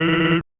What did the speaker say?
eight